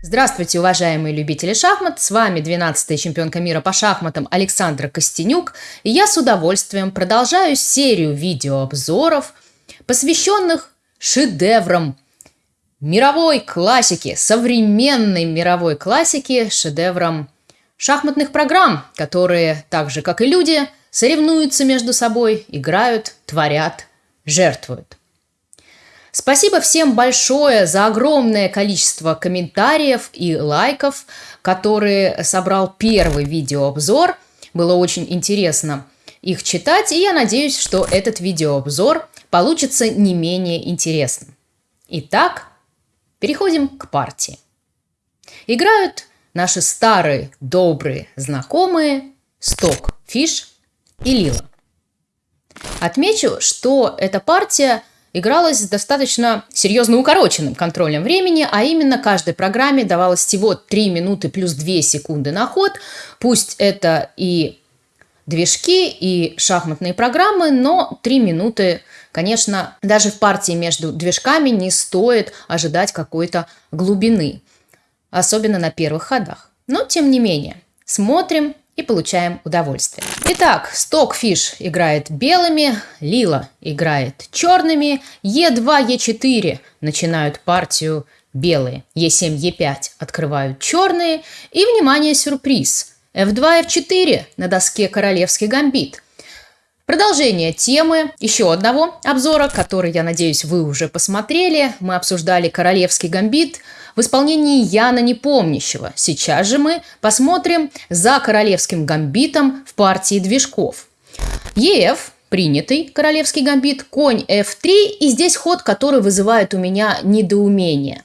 Здравствуйте, уважаемые любители шахмат! С вами 12-я чемпионка мира по шахматам Александра Костенюк. И я с удовольствием продолжаю серию видеообзоров, посвященных шедеврам мировой классики, современной мировой классики, шедеврам шахматных программ, которые, так же как и люди, соревнуются между собой, играют, творят, жертвуют. Спасибо всем большое за огромное количество комментариев и лайков, которые собрал первый видеообзор. Было очень интересно их читать, и я надеюсь, что этот видеообзор получится не менее интересным. Итак, переходим к партии. Играют наши старые добрые знакомые Сток, Фиш и Лила. Отмечу, что эта партия – игралась с достаточно серьезно укороченным контролем времени, а именно каждой программе давалось всего 3 минуты плюс 2 секунды на ход. Пусть это и движки, и шахматные программы, но 3 минуты, конечно, даже в партии между движками не стоит ожидать какой-то глубины, особенно на первых ходах. Но, тем не менее, смотрим и получаем удовольствие. Итак, Stockfish играет белыми, Лила играет черными, Е2, Е4 начинают партию белые, Е7, Е5 открывают черные, и, внимание, сюрприз, F2, F4 на доске королевский гамбит – Продолжение темы. Еще одного обзора, который, я надеюсь, вы уже посмотрели. Мы обсуждали «Королевский гамбит» в исполнении Яна Непомнящего. Сейчас же мы посмотрим за «Королевским гамбитом» в партии движков. ЕФ принятый королевский гамбит, конь f3, и здесь ход, который вызывает у меня недоумение.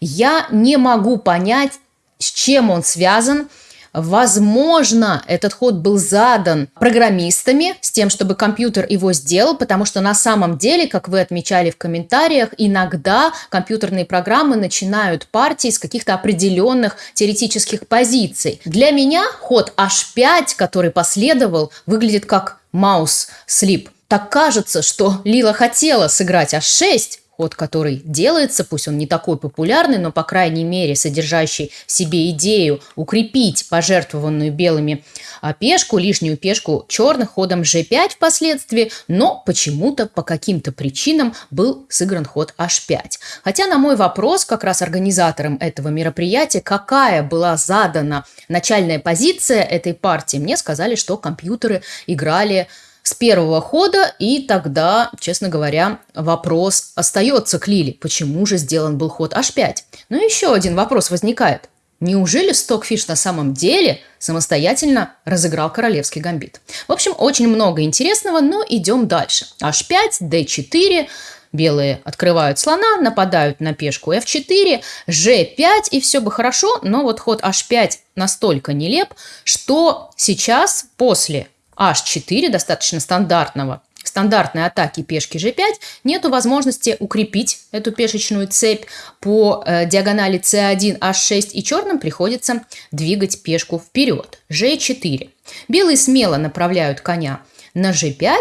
Я не могу понять, с чем он связан, Возможно, этот ход был задан программистами с тем, чтобы компьютер его сделал, потому что на самом деле, как вы отмечали в комментариях, иногда компьютерные программы начинают партии с каких-то определенных теоретических позиций. Для меня ход h5, который последовал, выглядит как маус-слип. Так кажется, что Лила хотела сыграть h6, ход, который делается, пусть он не такой популярный, но, по крайней мере, содержащий в себе идею укрепить пожертвованную белыми а, пешку, лишнюю пешку черных ходом g5 впоследствии, но почему-то по каким-то причинам был сыгран ход h5. Хотя на мой вопрос как раз организаторам этого мероприятия, какая была задана начальная позиция этой партии, мне сказали, что компьютеры играли с первого хода, и тогда, честно говоря, вопрос остается к Лили. Почему же сделан был ход h5? Но еще один вопрос возникает. Неужели Стокфиш на самом деле самостоятельно разыграл королевский гамбит? В общем, очень много интересного, но идем дальше. h5, d4, белые открывают слона, нападают на пешку f4, g5, и все бы хорошо, но вот ход h5 настолько нелеп, что сейчас после h4, достаточно стандартного, стандартной атаки пешки g5, нету возможности укрепить эту пешечную цепь по э, диагонали c1, h6, и черным приходится двигать пешку вперед. g4. Белые смело направляют коня на g5,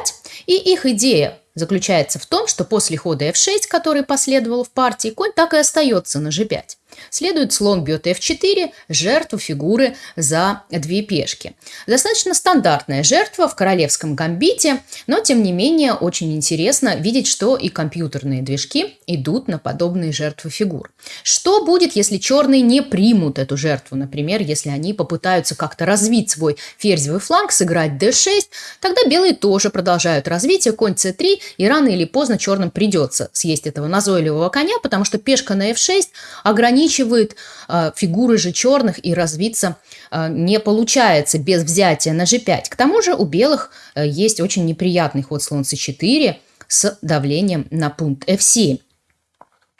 и их идея заключается в том, что после хода f6, который последовал в партии, конь так и остается на g5. Следует слон бьет f4, жертву фигуры за две пешки. Достаточно стандартная жертва в королевском гамбите, но тем не менее очень интересно видеть, что и компьютерные движки идут на подобные жертвы фигур. Что будет, если черные не примут эту жертву? Например, если они попытаются как-то развить свой ферзевый фланг, сыграть d6, тогда белые тоже продолжают развитие, конь c3, и рано или поздно черным придется съесть этого назойливого коня, потому что пешка на f6 ограничивает ограничивает э, фигуры же черных и развиться э, не получается без взятия на g5. К тому же у белых э, есть очень неприятный ход слон c4 с давлением на пункт f7.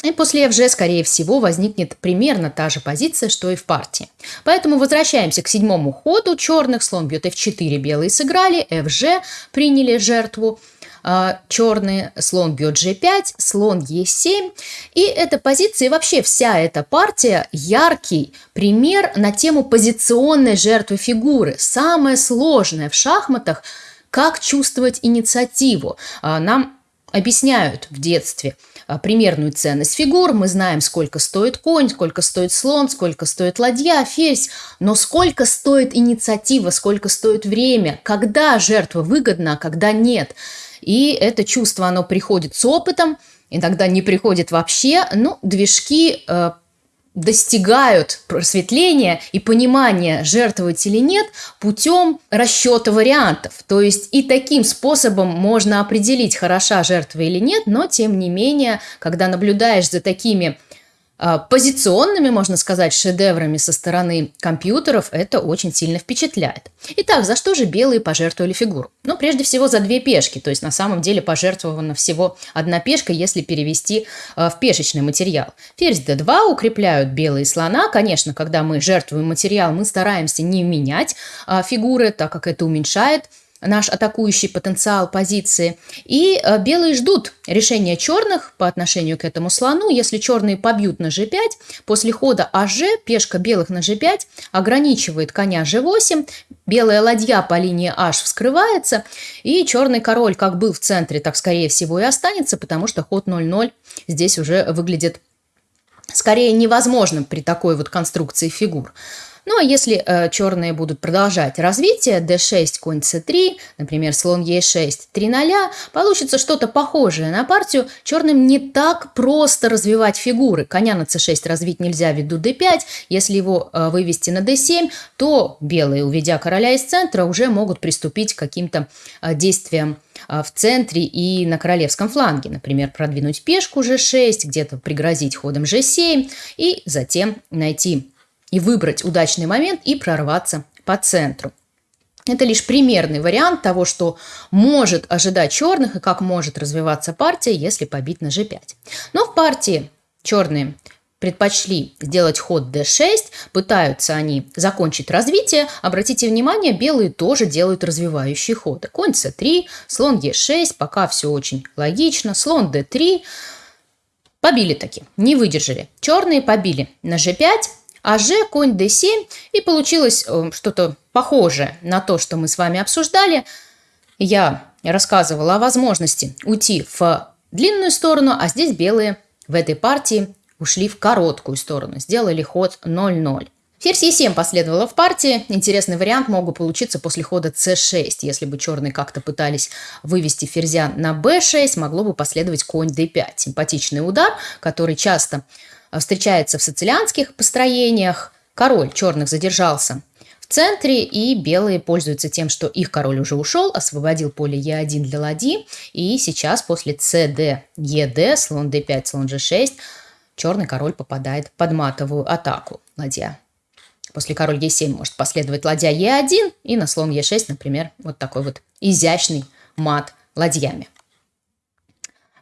И после FG, скорее всего, возникнет примерно та же позиция, что и в партии. Поэтому возвращаемся к седьмому ходу. Черных слон бьет F4, белые сыграли, FG приняли жертву. А, черный, слон бьет g5, слон e7. И эта позиция, и вообще вся эта партия яркий пример на тему позиционной жертвы фигуры. Самое сложное в шахматах – как чувствовать инициативу. А, нам объясняют в детстве, а, примерную ценность фигур, мы знаем, сколько стоит конь, сколько стоит слон, сколько стоит ладья, ферзь, но сколько стоит инициатива, сколько стоит время, когда жертва выгодна, а когда нет. И это чувство, оно приходит с опытом, иногда не приходит вообще. Ну, движки э, достигают просветления и понимания, жертвовать или нет, путем расчета вариантов. То есть и таким способом можно определить, хороша жертва или нет, но тем не менее, когда наблюдаешь за такими позиционными, можно сказать, шедеврами со стороны компьютеров, это очень сильно впечатляет. Итак, за что же белые пожертвовали фигуру? Ну, прежде всего, за две пешки, то есть на самом деле пожертвована всего одна пешка, если перевести э, в пешечный материал. Ферзь d2 укрепляют белые слона. Конечно, когда мы жертвуем материал, мы стараемся не менять э, фигуры, так как это уменьшает наш атакующий потенциал позиции. И э, белые ждут решения черных по отношению к этому слону. Если черные побьют на g5, после хода АЖ пешка белых на g5 ограничивает коня g8, белая ладья по линии h вскрывается, и черный король как был в центре, так скорее всего и останется, потому что ход 0-0 здесь уже выглядит скорее невозможным при такой вот конструкции фигур. Ну а если э, черные будут продолжать развитие, d6, конь c3, например, слон e6, 3 0, получится что-то похожее на партию. Черным не так просто развивать фигуры. Коня на c6 развить нельзя ввиду d5. Если его э, вывести на d7, то белые, уведя короля из центра, уже могут приступить к каким-то э, действиям э, в центре и на королевском фланге. Например, продвинуть пешку g6, где-то пригрозить ходом g7 и затем найти и выбрать удачный момент и прорваться по центру. Это лишь примерный вариант того, что может ожидать черных и как может развиваться партия, если побить на g5. Но в партии черные предпочли сделать ход d6, пытаются они закончить развитие. Обратите внимание, белые тоже делают развивающие ходы. Конь c3, слон e6, пока все очень логично, слон d3. Побили таки, не выдержали. Черные побили на g5, а Ж конь d7, и получилось э, что-то похожее на то, что мы с вами обсуждали. Я рассказывала о возможности уйти в длинную сторону, а здесь белые в этой партии ушли в короткую сторону, сделали ход 0-0. Ферзь e7 последовала в партии. Интересный вариант мог бы получиться после хода c6. Если бы черные как-то пытались вывести ферзя на b6, могло бы последовать конь d5. Симпатичный удар, который часто встречается в сицилианских построениях. Король черных задержался в центре, и белые пользуются тем, что их король уже ушел, освободил поле Е1 для ладьи, и сейчас после cd, ед, слон d5, слон g6, черный король попадает под матовую атаку. Ладья. После король Е7 может последовать ладья Е1, и на слон Е6, например, вот такой вот изящный мат ладьями.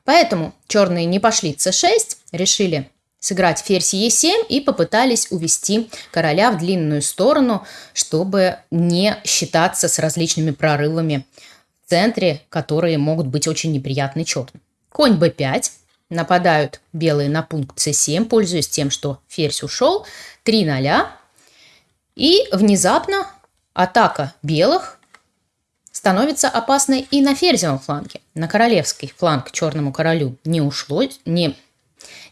Поэтому черные не пошли c6, решили сыграть ферзь Е7 и попытались увести короля в длинную сторону, чтобы не считаться с различными прорывами в центре, которые могут быть очень неприятны черным. Конь b5. Нападают белые на пункт c7, пользуясь тем, что ферзь ушел. 3 0. И внезапно атака белых становится опасной и на ферзевом фланге. На королевский фланг черному королю не ушло, не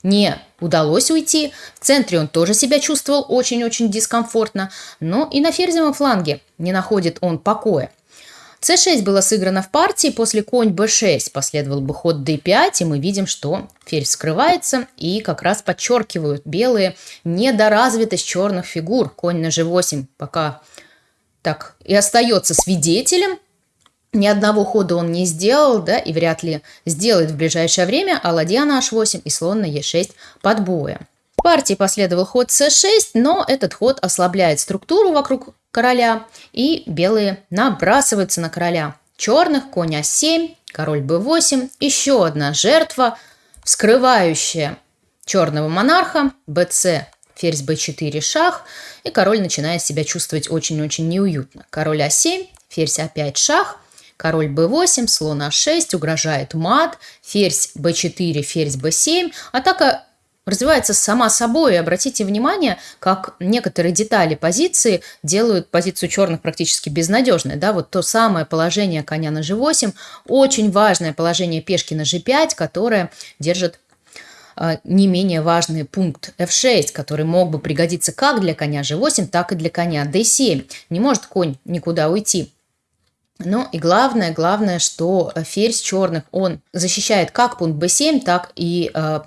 не удалось уйти. В центре он тоже себя чувствовал очень-очень дискомфортно, но и на ферзевом фланге не находит он покоя. c6 было сыграно в партии, после конь b6 последовал бы ход d5, и мы видим, что ферзь скрывается, и как раз подчеркивают белые недоразвитость черных фигур. Конь на g8 пока так и остается свидетелем ни одного хода он не сделал, да, и вряд ли сделает в ближайшее время, а ладья на h8 и слон на e6 под боем. В партии последовал ход c6, но этот ход ослабляет структуру вокруг короля, и белые набрасываются на короля. Черных конь а7, король b8, еще одна жертва, вскрывающая черного монарха, bc, ферзь b4, шах, и король начинает себя чувствовать очень-очень неуютно. Король а7, ферзь а5, шах – Король b8, слон а6, угрожает мат, ферзь b4, ферзь b7. Атака развивается сама собой. обратите внимание, как некоторые детали позиции делают позицию черных практически безнадежной. Да, вот то самое положение коня на g8, очень важное положение пешки на g5, которое держит а, не менее важный пункт f6, который мог бы пригодиться как для коня g8, так и для коня d7. Не может конь никуда уйти. Ну и главное, главное, что ферзь черных, он защищает как пункт b7, так и э,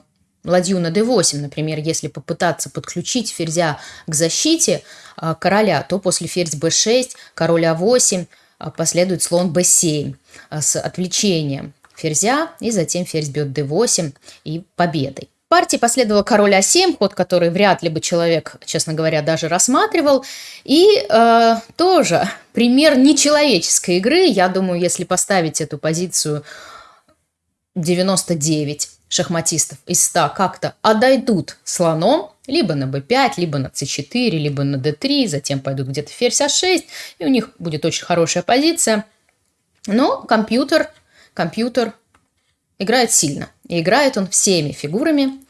ладью на d8. Например, если попытаться подключить ферзя к защите э, короля, то после ферзь b6, король а8 э, последует слон b7 э, с отвлечением ферзя, и затем ферзь бьет d8 и победой партии последовал король А7, ход, который вряд ли бы человек, честно говоря, даже рассматривал. И э, тоже пример нечеловеческой игры. Я думаю, если поставить эту позицию 99 шахматистов из 100 как-то отойдут слоном, либо на b5, либо на c4, либо на d3, затем пойдут где-то ферзь а6, и у них будет очень хорошая позиция. Но компьютер, компьютер играет сильно. И играет он всеми фигурами.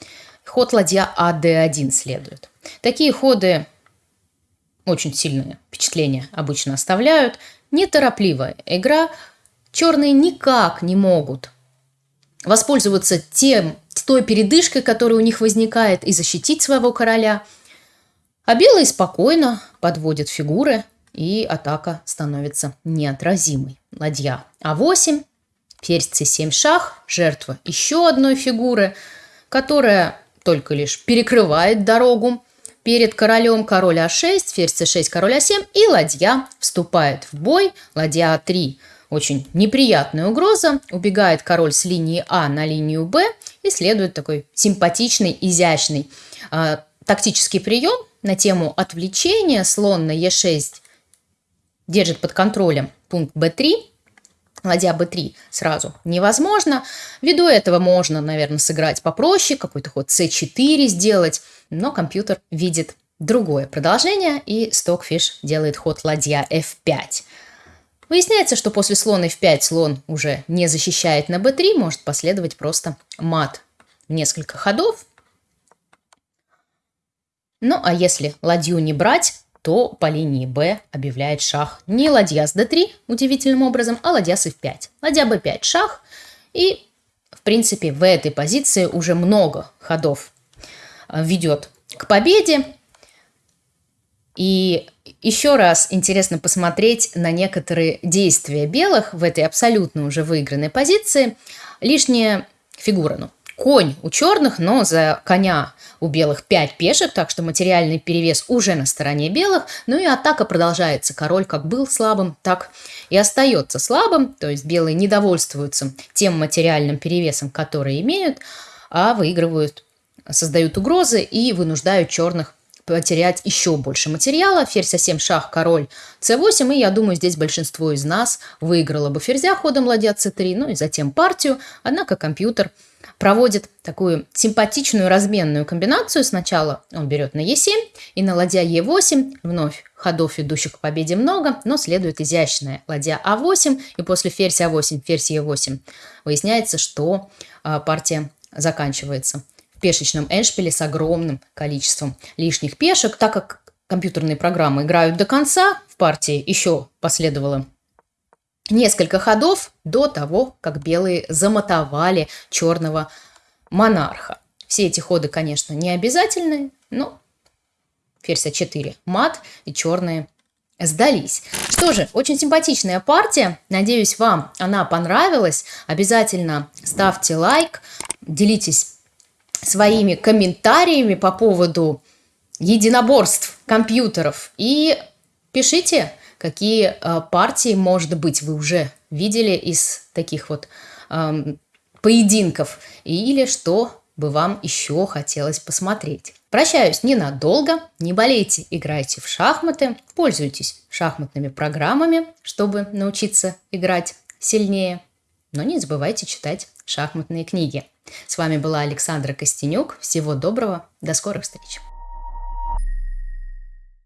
Ход ладья АД1 следует. Такие ходы очень сильное впечатление обычно оставляют. Неторопливая игра. Черные никак не могут воспользоваться тем, той передышкой, которая у них возникает, и защитить своего короля. А белые спокойно подводят фигуры, и атака становится неотразимой. Ладья А8, Ферзь c7 шах, жертва еще одной фигуры, которая только лишь перекрывает дорогу. Перед королем король а6, ферзь c6, король а7 и ладья вступает в бой. Ладья а3 очень неприятная угроза. Убегает король с линии А на линию Б и следует такой симпатичный, изящный э, тактический прием на тему отвлечения. Слон на Е6 держит под контролем пункт Б3 ладья b3 сразу невозможно. Ввиду этого можно, наверное, сыграть попроще, какой-то ход c4 сделать, но компьютер видит другое продолжение, и Stockfish делает ход ладья f5. Выясняется, что после слона f5 слон уже не защищает на b3, может последовать просто мат несколько ходов. Ну а если ладью не брать, то по линии Б объявляет шах не ладья с d3 удивительным образом, а ладья с f5. Ладья b5 шах. И, в принципе, в этой позиции уже много ходов э, ведет к победе. И еще раз интересно посмотреть на некоторые действия белых в этой абсолютно уже выигранной позиции. Лишняя фигура, ну, конь у черных, но за коня у белых 5 пешек, так что материальный перевес уже на стороне белых. Ну и атака продолжается. Король как был слабым, так и остается слабым. То есть белые недовольствуются тем материальным перевесом, который имеют, а выигрывают, создают угрозы и вынуждают черных потерять еще больше материала. Ферзь А7, шах, король С8. И я думаю, здесь большинство из нас выиграло бы ферзя ходом ладья С3, ну и затем партию. Однако компьютер проводит такую симпатичную разменную комбинацию. Сначала он берет на Е7 и на ладья Е8. Вновь ходов, ведущих к победе много, но следует изящная ладья А8. И после ферзь А8, ферзь Е8 выясняется, что а, партия заканчивается пешечном эншпиле с огромным количеством лишних пешек. Так как компьютерные программы играют до конца, в партии еще последовало несколько ходов до того, как белые замотовали черного монарха. Все эти ходы, конечно, не обязательны, но ферзь А4 мат и черные сдались. Что же, очень симпатичная партия. Надеюсь, вам она понравилась. Обязательно ставьте лайк, делитесь своими комментариями по поводу единоборств компьютеров. И пишите какие э, партии, может быть, вы уже видели из таких вот э, поединков, или что бы вам еще хотелось посмотреть. Прощаюсь ненадолго, не болейте, играйте в шахматы, пользуйтесь шахматными программами, чтобы научиться играть сильнее, но не забывайте читать шахматные книги. С вами была Александра Костенюк. Всего доброго, до скорых встреч!